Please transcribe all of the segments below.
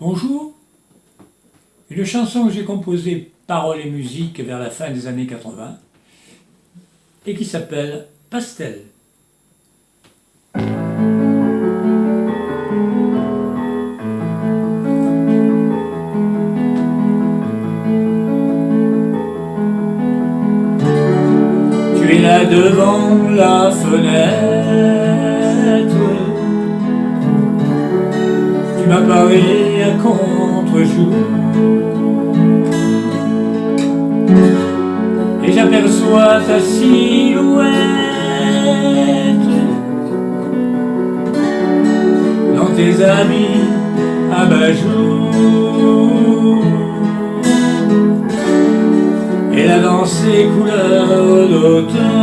Bonjour, une chanson que j'ai composée paroles et musique vers la fin des années 80 et qui s'appelle Pastel. Tu es là devant la fenêtre Tu m'apparais à contre-jour. Et j'aperçois ta silhouette Dans tes habits à jour Et la danse des couleurs d'automne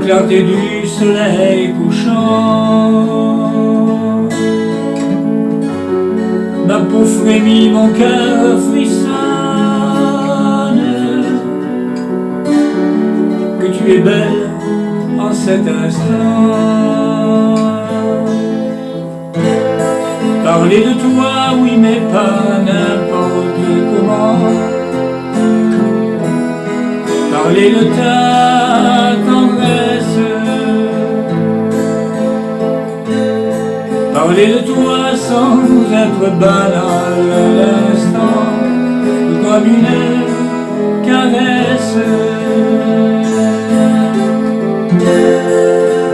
clarté du soleil couchant. Ma peau frémit, mon cœur frissonne. Que tu es belle en cet instant. Parler de toi, oui, mais pas n'importe comment. Parler de ta Parler de toi sans être banal l'instant Comme une caresse.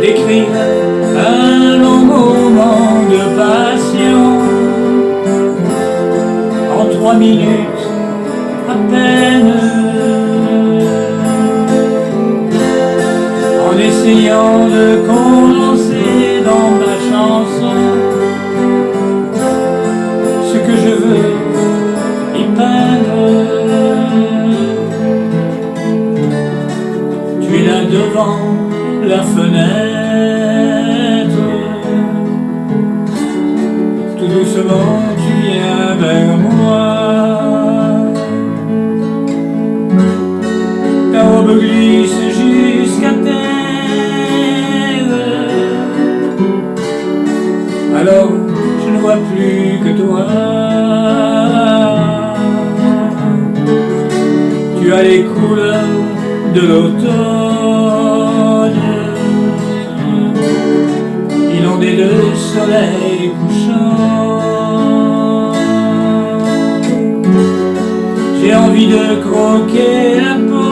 D'écrire un long moment de passion En trois minutes à peine. En essayant de condenser Doucement tu viens vers moi. Ta robe glisse jusqu'à terre. Alors je ne vois plus que toi. Tu as les couleurs de l'automne. Inondé de soleil couchant de croquer la pomme.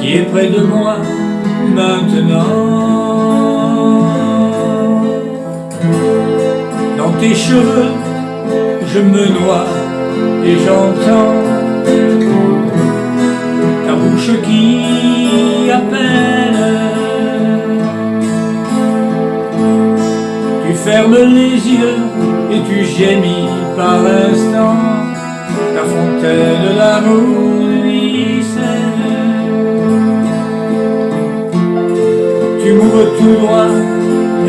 Qui est près de moi maintenant? Dans tes cheveux je me noie et j'entends ta bouche qui appelle. Tu fermes les yeux et tu gémis par instant, ta fontaine d'amour ruisselle. Tu m'ouvres tout droit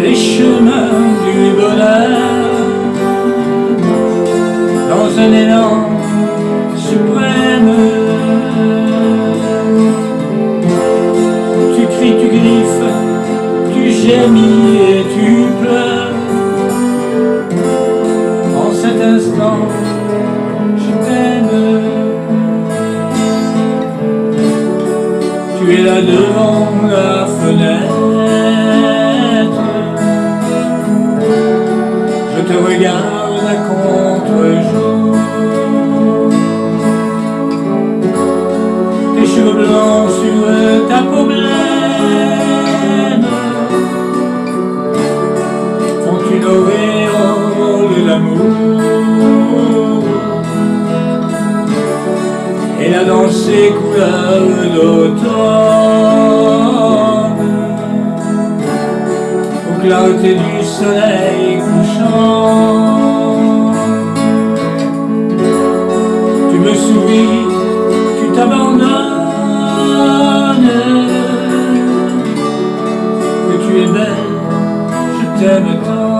les chemins du bonheur dans un élan suprême. Tu cries, tu griffes, tu gémis et tu pleures. Je t'aime. Tu es là devant la fenêtre. Je te regarde à contre-jour Tes cheveux blancs sur ta peau blême Danse des couleurs d'automne Aux clartés du soleil couchant. Tu me souris, tu t'abandonnes. Que tu es belle, je t'aime tant